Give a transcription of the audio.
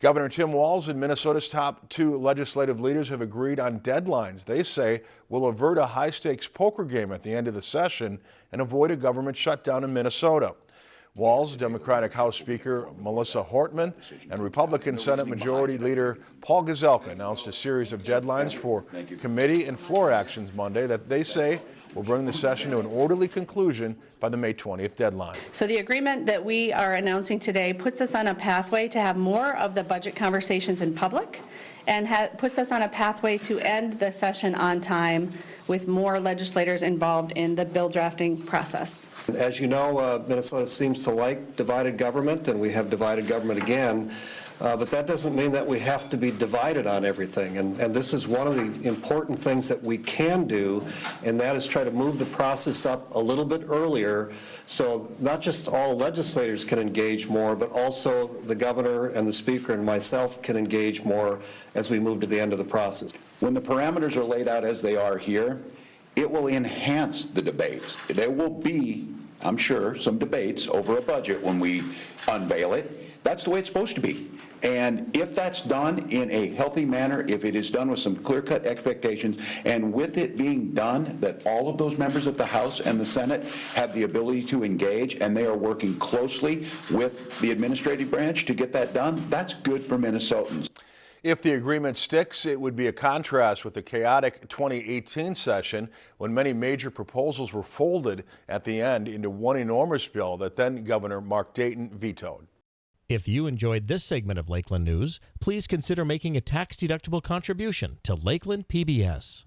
Governor Tim Walz and Minnesota's top two legislative leaders have agreed on deadlines they say will avert a high-stakes poker game at the end of the session and avoid a government shutdown in Minnesota. Walz, Democratic House Speaker Melissa Hortman, and Republican Senate Majority Leader Paul Gazelka announced a series of deadlines for committee and floor actions Monday that they say will bring the session to an orderly conclusion by the May 20th deadline. So the agreement that we are announcing today puts us on a pathway to have more of the budget conversations in public and puts us on a pathway to end the session on time with more legislators involved in the bill drafting process. As you know, uh, Minnesota seems to like divided government, and we have divided government again. Uh, but that doesn't mean that we have to be divided on everything. And, and this is one of the important things that we can do, and that is try to move the process up a little bit earlier so not just all legislators can engage more, but also the governor and the speaker and myself can engage more as we move to the end of the process. When the parameters are laid out as they are here, it will enhance the debates. There will be, I'm sure, some debates over a budget when we unveil it. That's the way it's supposed to be. And if that's done in a healthy manner, if it is done with some clear-cut expectations, and with it being done that all of those members of the House and the Senate have the ability to engage and they are working closely with the administrative branch to get that done, that's good for Minnesotans. If the agreement sticks, it would be a contrast with the chaotic 2018 session when many major proposals were folded at the end into one enormous bill that then Governor Mark Dayton vetoed. If you enjoyed this segment of Lakeland News, please consider making a tax-deductible contribution to Lakeland PBS.